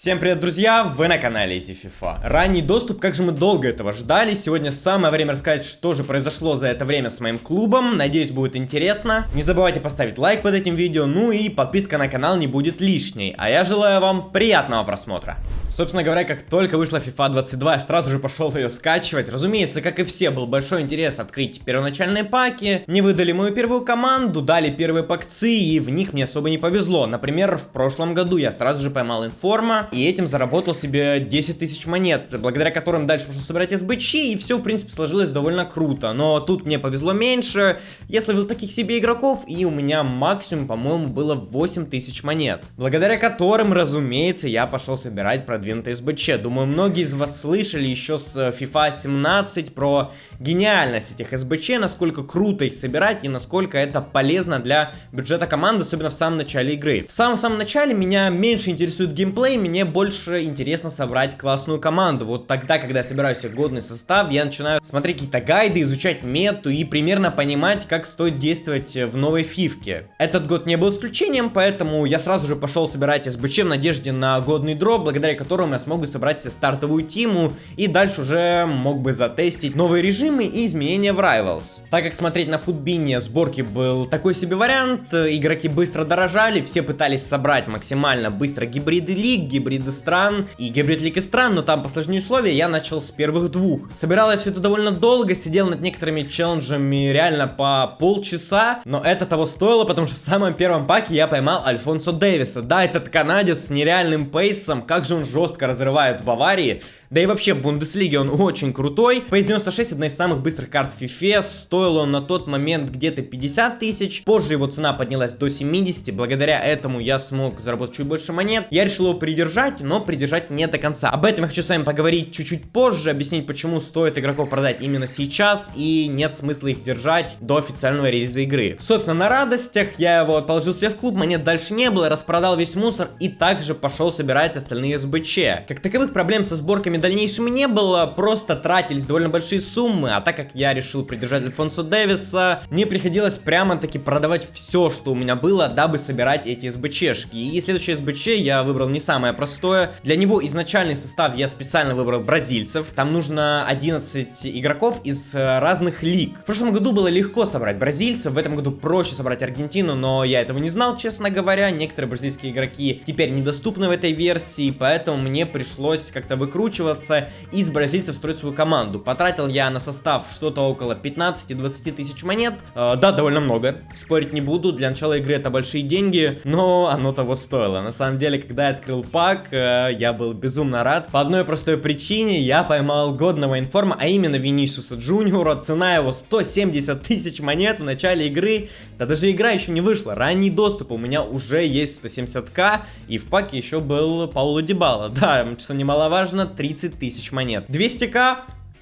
Всем привет, друзья! Вы на канале Easy FIFA. Ранний доступ, как же мы долго этого ждали. Сегодня самое время рассказать, что же произошло за это время с моим клубом. Надеюсь, будет интересно. Не забывайте поставить лайк под этим видео, ну и подписка на канал не будет лишней. А я желаю вам приятного просмотра. Собственно говоря, как только вышла FIFA 22, я сразу же пошел ее скачивать. Разумеется, как и все, был большой интерес открыть первоначальные паки. Не выдали мою первую команду, дали первые пакцы, и в них мне особо не повезло. Например, в прошлом году я сразу же поймал информа и этим заработал себе 10 тысяч монет, благодаря которым дальше пошел собирать СБЧ, и все, в принципе, сложилось довольно круто. Но тут мне повезло меньше, я словил таких себе игроков, и у меня максимум, по-моему, было 8 тысяч монет, благодаря которым, разумеется, я пошел собирать продвинутый СБЧ. Думаю, многие из вас слышали еще с FIFA 17 про гениальность этих СБЧ, насколько круто их собирать и насколько это полезно для бюджета команды, особенно в самом начале игры. В самом-самом начале меня меньше интересует геймплей, мне мне больше интересно собрать классную команду. Вот тогда, когда я собираю себе годный состав, я начинаю смотреть какие-то гайды, изучать мету и примерно понимать, как стоит действовать в новой фивке. Этот год не был исключением, поэтому я сразу же пошел собирать СБЧ в надежде на годный дроп, благодаря которому я смогу собрать себе стартовую тиму и дальше уже мог бы затестить новые режимы и изменения в Rivals. Так как смотреть на футбине сборки был такой себе вариант, игроки быстро дорожали, все пытались собрать максимально быстро гибриды лиг, гибриды стран и гибрид лики стран, но там по сложнее условия я начал с первых двух. Собирал я все это довольно долго, сидел над некоторыми челленджами реально по полчаса, но это того стоило, потому что в самом первом паке я поймал Альфонсо Дэвиса. Да, этот канадец с нереальным пейсом, как же он жестко разрывает в Баварии. Да и вообще в Бундеслиге он очень крутой. Pace 96 одна из самых быстрых карт в FIFA. Стоил он на тот момент где-то 50 тысяч. Позже его цена поднялась до 70. Благодаря этому я смог заработать чуть больше монет. Я решил его придержать, но придержать не до конца. Об этом я хочу с вами поговорить чуть-чуть позже. Объяснить, почему стоит игроков продать именно сейчас. И нет смысла их держать до официального релиза игры. Собственно, на радостях я его положил себе в клуб. Монет дальше не было. Распродал весь мусор. И также пошел собирать остальные СБЧ. Как таковых проблем со сборками дальнейшем не было, просто тратились довольно большие суммы, а так как я решил придержать Альфонсо Дэвиса, мне приходилось прямо-таки продавать все, что у меня было, дабы собирать эти СБЧшки. И следующее СБЧ я выбрал не самое простое. Для него изначальный состав я специально выбрал бразильцев. Там нужно 11 игроков из э, разных лиг. В прошлом году было легко собрать бразильцев, в этом году проще собрать Аргентину, но я этого не знал, честно говоря. Некоторые бразильские игроки теперь недоступны в этой версии, поэтому мне пришлось как-то выкручивать выкручиваться из бразильцев строить свою команду. Потратил я на состав что-то около 15-20 тысяч монет. Э, да, довольно много, спорить не буду. Для начала игры это большие деньги, но оно того стоило. На самом деле, когда я открыл пак, э, я был безумно рад. По одной простой причине я поймал годного информа, а именно Винисиуса Джуниора. Цена его 170 тысяч монет в начале игры. Да даже игра еще не вышла. Ранний доступ у меня уже есть 170к. И в паке еще был Пауло Дебала. Да, что немаловажно, 30 30 тысяч монет. 200к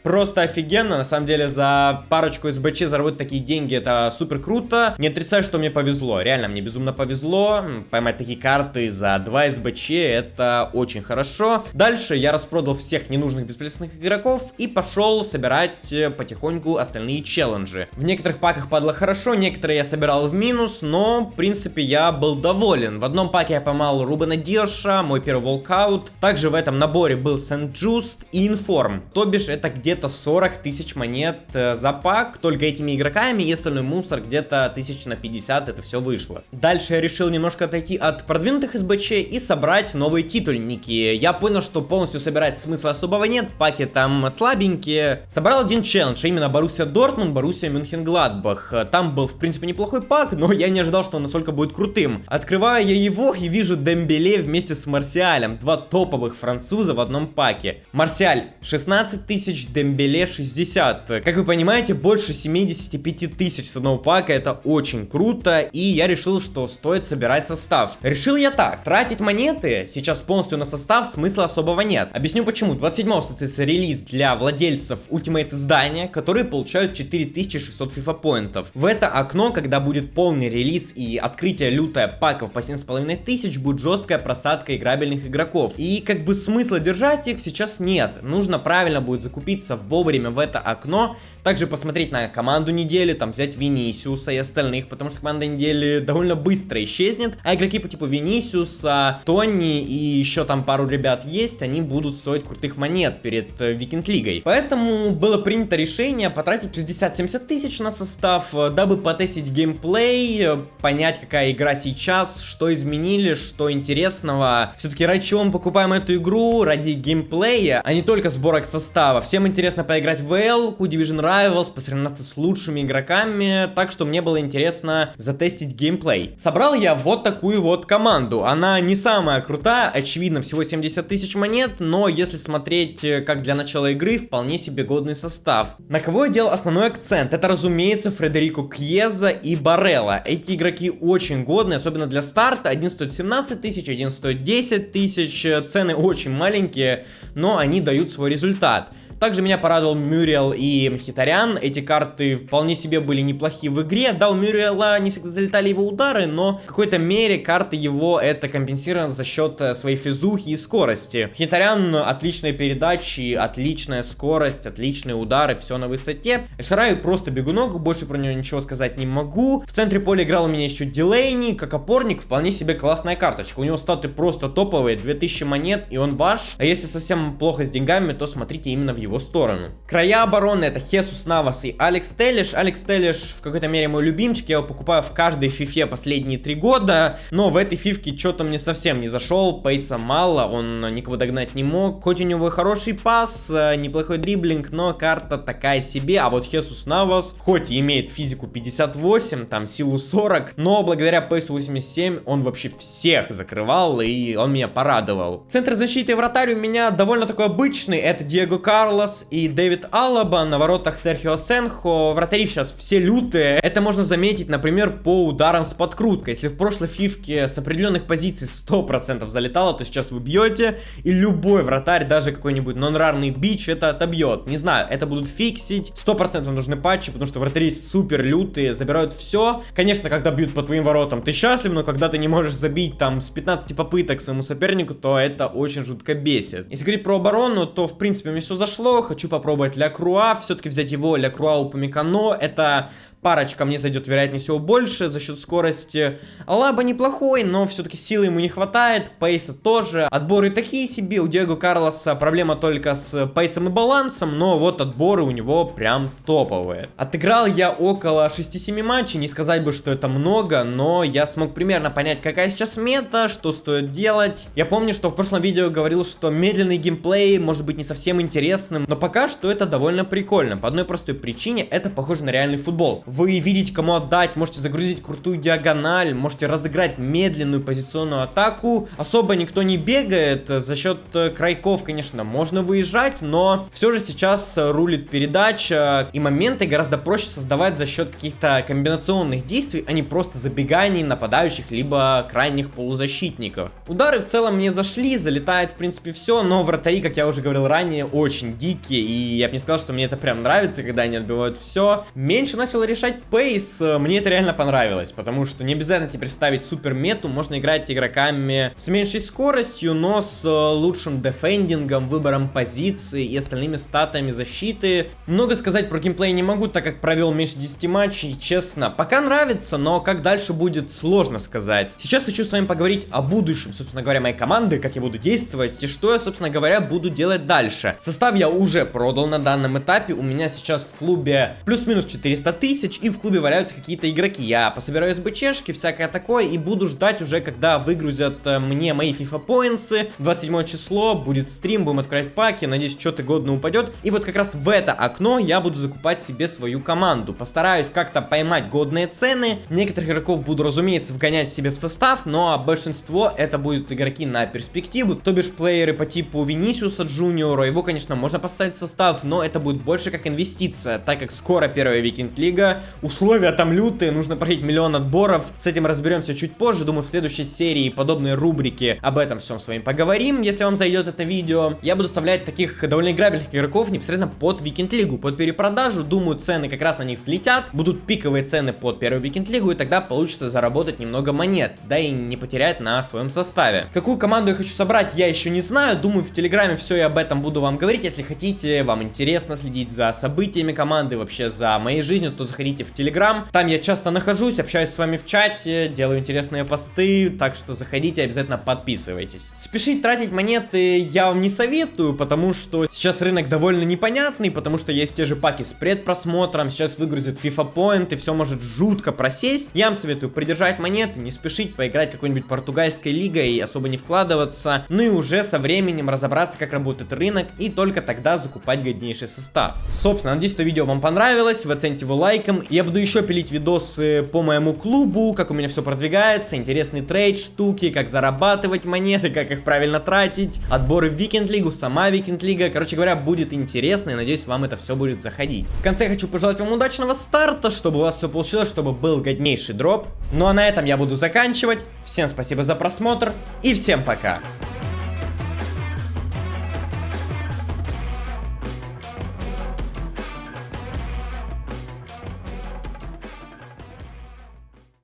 просто офигенно. На самом деле, за парочку СБЧ заработать такие деньги, это супер круто. Не отрицаю, что мне повезло. Реально, мне безумно повезло. Поймать такие карты за 2 СБЧ, это очень хорошо. Дальше я распродал всех ненужных бесполезных игроков и пошел собирать э, потихоньку остальные челленджи. В некоторых паках падало хорошо, некоторые я собирал в минус, но, в принципе, я был доволен. В одном паке я поймал Рубена Диаша, мой первый walkout. Также в этом наборе был Сент-Джуст и Inform. То бишь, это где где-то 40 тысяч монет э, за пак, только этими игроками, и остальной мусор где-то тысяч на 50 это все вышло. Дальше я решил немножко отойти от продвинутых СБЧ и собрать новые титульники. Я понял, что полностью собирать смысла особого нет, паки там слабенькие. Собрал один челлендж, а именно Боруссия Дортмунд, Боруссия Мюнхен-Гладбах. Там был, в принципе, неплохой пак, но я не ожидал, что он настолько будет крутым. Открываю я его и вижу Дембеле вместе с Марсиалем, два топовых француза в одном паке. Марсиаль 16 тысяч, Дембеле Дембеле 60. Как вы понимаете, больше 75 тысяч с одного пака, это очень круто, и я решил, что стоит собирать состав. Решил я так, тратить монеты сейчас полностью на состав смысла особого нет. Объясню почему. 27 состоится релиз для владельцев Ultimate издания, которые получают 4600 FIFA поинтов. В это окно, когда будет полный релиз и открытие лютое паков по 7500, будет жесткая просадка играбельных игроков. И как бы смысла держать их сейчас нет. Нужно правильно будет закупиться вписаться вовремя в это окно, также посмотреть на команду недели, там взять Винисиуса и остальных, потому что команда недели довольно быстро исчезнет, а игроки по типу Винисиуса, Тони и еще там пару ребят есть, они будут стоить крутых монет перед э, Викинг Лигой. Поэтому было принято решение потратить 60-70 тысяч на состав, э, дабы потестить геймплей, э, понять какая игра сейчас, что изменили, что интересного. Все-таки ради чего мы покупаем эту игру? Ради геймплея, а не только сборок состава. Всем интересно поиграть в L, Division Rivals, посоревноваться с лучшими игроками, так что мне было интересно затестить геймплей. Собрал я вот такую вот команду. Она не самая крутая, очевидно, всего 70 тысяч монет, но если смотреть э, как для начала игры, вполне себе годный состав. На кого я делал основной акцент? Это, разумеется, Фредерико Кьеза и Барелла. Эти игроки очень годные, особенно для старта. Один стоит 17 тысяч, один стоит 10 тысяч. Цены очень маленькие, но они дают свой результат. Также меня порадовал Мюриел и Мхитарян. Эти карты вполне себе были неплохие в игре. Да, у Мюриела не всегда залетали его удары, но в какой-то мере карты его это компенсировано за счет э, своей физухи и скорости. Мхитарян отличные передачи, отличная скорость, отличные удары, все на высоте. Эльшарай просто бегунок, больше про него ничего сказать не могу. В центре поля играл у меня еще Дилейни, как опорник, вполне себе классная карточка. У него статы просто топовые, 2000 монет, и он ваш. А если совсем плохо с деньгами, то смотрите именно в его его сторону. Края обороны это Хесус Навас и Алекс Теллиш. Алекс Теллиш в какой-то мере мой любимчик, я его покупаю в каждой фифе последние три года, но в этой фифке что-то мне совсем не зашел, пейса мало, он никого догнать не мог. Хоть у него хороший пас, э, неплохой дриблинг, но карта такая себе, а вот Хесус Навас, хоть и имеет физику 58, там силу 40, но благодаря пейсу 87 он вообще всех закрывал, и он меня порадовал. Центр защиты и вратарь у меня довольно такой обычный, это Диего Карло, Карлос и Дэвид Алаба, на воротах Серхио Сенхо. Вратари сейчас все лютые. Это можно заметить, например, по ударам с подкруткой. Если в прошлой фифке с определенных позиций 100% залетало, то сейчас вы бьете, и любой вратарь, даже какой-нибудь нон-рарный бич, это отобьет. Не знаю, это будут фиксить. 100% нужны патчи, потому что вратари супер лютые, забирают все. Конечно, когда бьют по твоим воротам, ты счастлив, но когда ты не можешь забить там с 15 попыток своему сопернику, то это очень жутко бесит. Если говорить про оборону, то в принципе мне все зашло зашло, хочу попробовать Ля Круа, все-таки взять его Ля Круа у Памикано, это парочка мне зайдет, вероятнее всего, больше за счет скорости. Алаба неплохой, но все-таки силы ему не хватает, пейса тоже. Отборы такие себе, у Диего Карлоса проблема только с пейсом и балансом, но вот отборы у него прям топовые. Отыграл я около 6-7 матчей, не сказать бы, что это много, но я смог примерно понять, какая сейчас мета, что стоит делать. Я помню, что в прошлом видео говорил, что медленный геймплей может быть не совсем интересным, но пока что это довольно прикольно. По одной простой причине, это похоже на реальный футбол вы видите, кому отдать, можете загрузить крутую диагональ, можете разыграть медленную позиционную атаку. Особо никто не бегает, за счет э, крайков, конечно, можно выезжать, но все же сейчас рулит передача, и моменты гораздо проще создавать за счет каких-то комбинационных действий, а не просто забеганий нападающих, либо крайних полузащитников. Удары в целом мне зашли, залетает в принципе все, но вратари, как я уже говорил ранее, очень дикие, и я бы не сказал, что мне это прям нравится, когда они отбивают все. Меньше начал решать улучшать пейс, э, мне это реально понравилось, потому что не обязательно теперь ставить супер мету, можно играть игроками с меньшей скоростью, но с э, лучшим дефендингом, выбором позиции и остальными статами защиты. Много сказать про геймплей не могу, так как провел меньше 10 матчей, честно. Пока нравится, но как дальше будет сложно сказать. Сейчас хочу с вами поговорить о будущем, собственно говоря, моей команды, как я буду действовать и что я, собственно говоря, буду делать дальше. Состав я уже продал на данном этапе, у меня сейчас в клубе плюс-минус 400 тысяч, и в клубе валяются какие-то игроки. Я пособираю СБЧшки, всякое такое, и буду ждать уже, когда выгрузят э, мне мои FIFA поинсы. 27 число, будет стрим, будем открывать паки, надеюсь, что-то годно упадет. И вот как раз в это окно я буду закупать себе свою команду. Постараюсь как-то поймать годные цены. Некоторых игроков буду, разумеется, вгонять себе в состав, но большинство это будут игроки на перспективу, то бишь плееры по типу Винисиуса Джуниора. Его, конечно, можно поставить в состав, но это будет больше как инвестиция, так как скоро первая Викинг Лига, условия там лютые, нужно пройти миллион отборов. С этим разберемся чуть позже, думаю, в следующей серии подобные рубрики об этом всем с вами поговорим, если вам зайдет это видео. Я буду вставлять таких довольно играбельных игроков непосредственно под Викинг Лигу, под перепродажу. Думаю, цены как раз на них взлетят, будут пиковые цены под первую Викинг Лигу, и тогда получится заработать немного монет, да и не потерять на своем составе. Какую команду я хочу собрать, я еще не знаю, думаю, в Телеграме все и об этом буду вам говорить. Если хотите, вам интересно следить за событиями команды, вообще за моей жизнью, то заходите в Телеграм. Там я часто нахожусь, общаюсь с вами в чате, делаю интересные посты, так что заходите, обязательно подписывайтесь. Спешить тратить монеты я вам не советую, потому что сейчас рынок довольно непонятный, потому что есть те же паки с предпросмотром, сейчас выгрузят FIFA Point, и все может жутко просесть. Я вам советую придержать монеты, не спешить поиграть какой-нибудь португальской лигой особо не вкладываться, ну и уже со временем разобраться, как работает рынок, и только тогда закупать годнейший состав. Собственно, надеюсь, что видео вам понравилось, вы оцените его лайком. Я буду еще пилить видосы по моему клубу, как у меня все продвигается, интересный trade, штуки, как зарабатывать монеты, как их правильно тратить, отборы в Викенд Лигу, сама Викенд Лига. Короче говоря, будет интересно, и надеюсь, вам это все будет заходить. В конце я хочу пожелать вам удачного старта, чтобы у вас все получилось, чтобы был годнейший дроп. Ну а на этом я буду заканчивать. Всем спасибо за просмотр и всем пока.